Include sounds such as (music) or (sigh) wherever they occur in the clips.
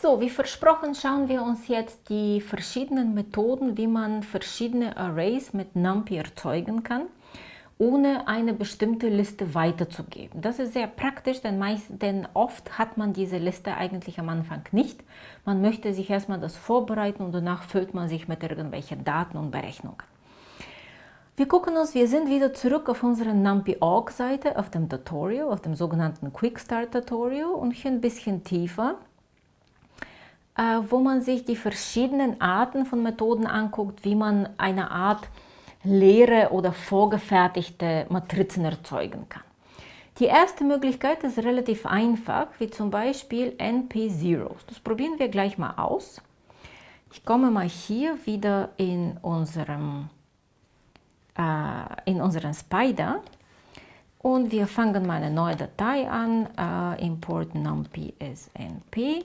So, wie versprochen schauen wir uns jetzt die verschiedenen Methoden, wie man verschiedene Arrays mit NumPy erzeugen kann, ohne eine bestimmte Liste weiterzugeben. Das ist sehr praktisch, denn, meist, denn oft hat man diese Liste eigentlich am Anfang nicht. Man möchte sich erstmal das vorbereiten und danach füllt man sich mit irgendwelchen Daten und Berechnungen. Wir gucken uns, wir sind wieder zurück auf unserer NumPy.org-Seite, auf dem Tutorial, auf dem sogenannten Quick Start Tutorial und hier ein bisschen tiefer wo man sich die verschiedenen Arten von Methoden anguckt, wie man eine Art leere oder vorgefertigte Matrizen erzeugen kann. Die erste Möglichkeit ist relativ einfach, wie zum Beispiel NP-Zeros. Das probieren wir gleich mal aus. Ich komme mal hier wieder in unserem, äh, in unseren Spider und wir fangen mal eine neue Datei an, äh, import numpy as np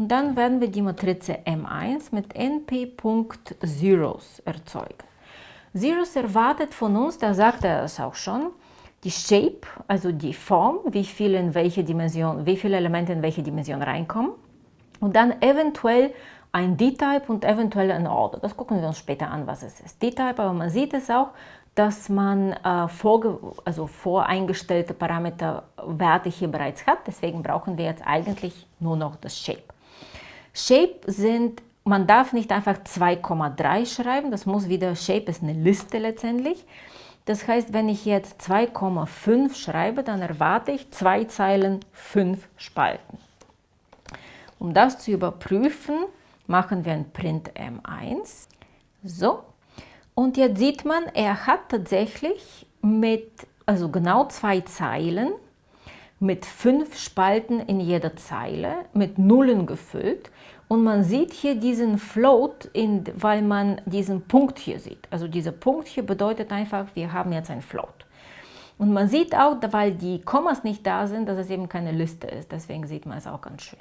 und dann werden wir die Matrize M1 mit np.zeros erzeugen. Zeros erwartet von uns, da sagt er es auch schon, die Shape, also die Form, wie viele in welche Dimension, wie viele Elemente in welche Dimension reinkommen. Und dann eventuell ein D-Type und eventuell ein Order. Das gucken wir uns später an, was es ist. D-Type, aber man sieht es auch, dass man äh, vorge also voreingestellte Parameterwerte hier bereits hat. Deswegen brauchen wir jetzt eigentlich nur noch das Shape. Shape sind, man darf nicht einfach 2,3 schreiben, das muss wieder, Shape ist eine Liste letztendlich. Das heißt, wenn ich jetzt 2,5 schreibe, dann erwarte ich zwei Zeilen, fünf Spalten. Um das zu überprüfen, machen wir ein Print M1. So, und jetzt sieht man, er hat tatsächlich mit, also genau zwei Zeilen, mit fünf Spalten in jeder Zeile, mit Nullen gefüllt. Und man sieht hier diesen Float, in, weil man diesen Punkt hier sieht. Also dieser Punkt hier bedeutet einfach, wir haben jetzt ein Float. Und man sieht auch, weil die Kommas nicht da sind, dass es eben keine Liste ist. Deswegen sieht man es auch ganz schön.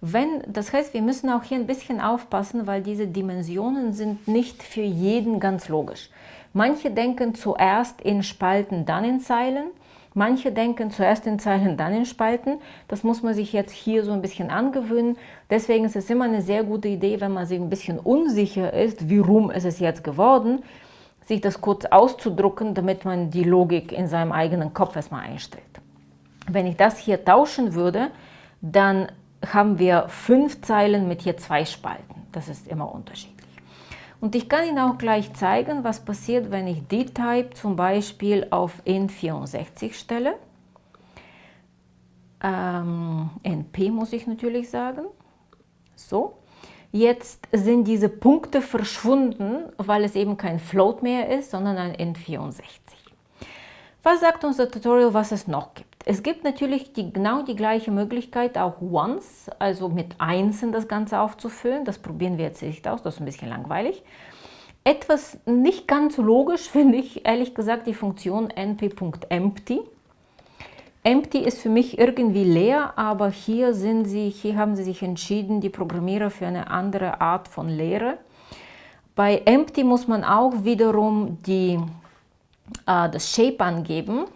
Wenn, das heißt, wir müssen auch hier ein bisschen aufpassen, weil diese Dimensionen sind nicht für jeden ganz logisch. Manche denken zuerst in Spalten, dann in Zeilen. Manche denken zuerst in Zeilen, dann in Spalten. Das muss man sich jetzt hier so ein bisschen angewöhnen. Deswegen ist es immer eine sehr gute Idee, wenn man sich ein bisschen unsicher ist, wie rum ist es jetzt geworden, sich das kurz auszudrucken, damit man die Logik in seinem eigenen Kopf erstmal einstellt. Wenn ich das hier tauschen würde, dann haben wir fünf Zeilen mit hier zwei Spalten. Das ist immer unterschiedlich. Und ich kann Ihnen auch gleich zeigen, was passiert, wenn ich D-Type zum Beispiel auf N64 stelle. Ähm, NP muss ich natürlich sagen. So, jetzt sind diese Punkte verschwunden, weil es eben kein Float mehr ist, sondern ein N64. Was sagt unser Tutorial, was es noch gibt? Es gibt natürlich die, genau die gleiche Möglichkeit, auch Once, also mit Einsen das Ganze aufzufüllen. Das probieren wir jetzt nicht aus, das ist ein bisschen langweilig. Etwas nicht ganz logisch (laughs) finde ich, ehrlich gesagt, die Funktion np.empty. Empty ist für mich irgendwie leer, aber hier, sind sie, hier haben sie sich entschieden, die Programmierer für eine andere Art von Leere. Bei Empty muss man auch wiederum die, äh, das Shape angeben.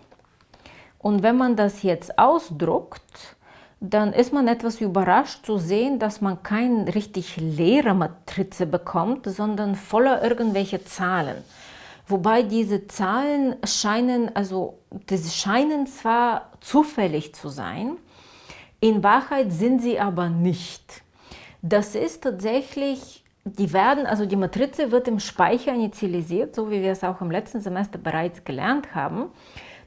Und wenn man das jetzt ausdruckt, dann ist man etwas überrascht zu sehen, dass man keine richtig leere Matrize bekommt, sondern voller irgendwelche Zahlen. Wobei diese Zahlen scheinen, also das scheinen zwar zufällig zu sein, in Wahrheit sind sie aber nicht. Das ist tatsächlich, die werden, also die Matrize wird im Speicher initialisiert, so wie wir es auch im letzten Semester bereits gelernt haben.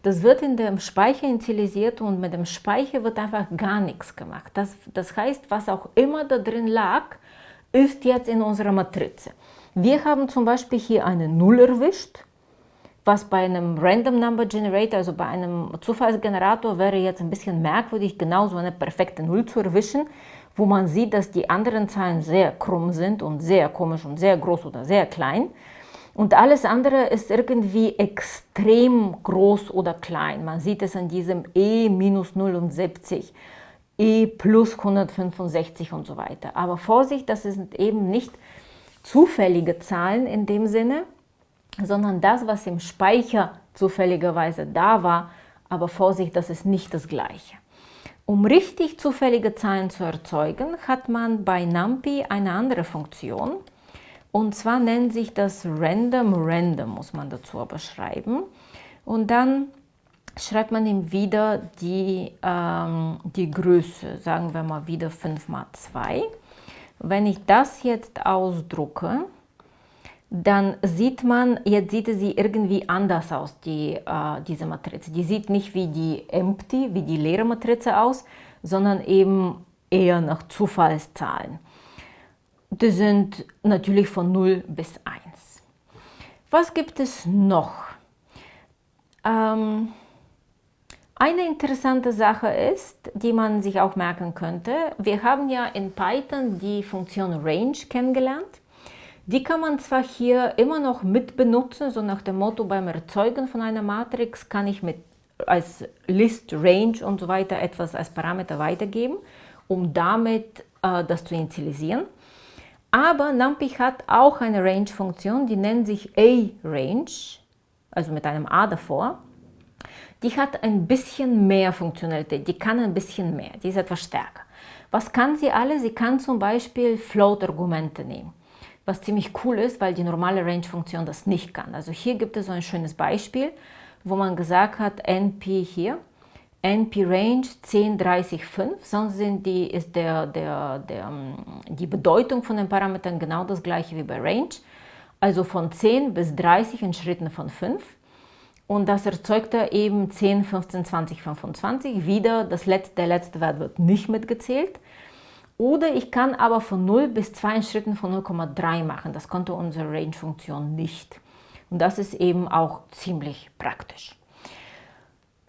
Das wird in dem Speicher initialisiert und mit dem Speicher wird einfach gar nichts gemacht. Das, das heißt, was auch immer da drin lag, ist jetzt in unserer Matrize. Wir haben zum Beispiel hier eine Null erwischt, was bei einem Random Number Generator, also bei einem Zufallsgenerator, wäre jetzt ein bisschen merkwürdig, genau so eine perfekte Null zu erwischen, wo man sieht, dass die anderen Zahlen sehr krumm sind und sehr komisch und sehr groß oder sehr klein. Und alles andere ist irgendwie extrem groß oder klein. Man sieht es an diesem E minus 79, E plus 165 und so weiter. Aber Vorsicht, das sind eben nicht zufällige Zahlen in dem Sinne, sondern das, was im Speicher zufälligerweise da war. Aber Vorsicht, das ist nicht das Gleiche. Um richtig zufällige Zahlen zu erzeugen, hat man bei NumPy eine andere Funktion. Und zwar nennt sich das Random Random, muss man dazu aber schreiben. Und dann schreibt man ihm wieder die, ähm, die Größe, sagen wir mal wieder 5 mal 2. Wenn ich das jetzt ausdrucke, dann sieht man, jetzt sieht sie irgendwie anders aus, die, äh, diese Matrize. Die sieht nicht wie die empty, wie die leere Matrize aus, sondern eben eher nach Zufallszahlen. Die sind natürlich von 0 bis 1. Was gibt es noch? Ähm, eine interessante Sache ist, die man sich auch merken könnte, wir haben ja in Python die Funktion Range kennengelernt. Die kann man zwar hier immer noch mit benutzen, so nach dem Motto beim Erzeugen von einer Matrix kann ich mit als List, Range und so weiter etwas als Parameter weitergeben, um damit äh, das zu initialisieren. Aber NumPy hat auch eine Range-Funktion, die nennt sich A-Range, also mit einem A davor. Die hat ein bisschen mehr Funktionalität, die kann ein bisschen mehr, die ist etwas stärker. Was kann sie alle? Sie kann zum Beispiel Float-Argumente nehmen was ziemlich cool ist, weil die normale Range-Funktion das nicht kann. Also hier gibt es so ein schönes Beispiel, wo man gesagt hat, NP hier, NP Range 10, 30, 5, sonst sind die, ist der, der, der, ähm, die Bedeutung von den Parametern genau das gleiche wie bei Range, also von 10 bis 30 in Schritten von 5. Und das erzeugt er eben 10, 15, 20, 25. Wieder das letzte, der letzte Wert wird nicht mitgezählt. Oder ich kann aber von 0 bis 2 in Schritten von 0,3 machen. Das konnte unsere Range-Funktion nicht. Und das ist eben auch ziemlich praktisch.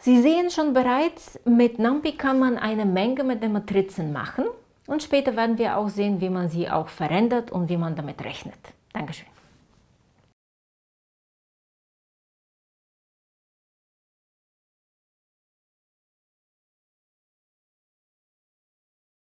Sie sehen schon bereits, mit NumPy kann man eine Menge mit den Matrizen machen. Und später werden wir auch sehen, wie man sie auch verändert und wie man damit rechnet. Dankeschön.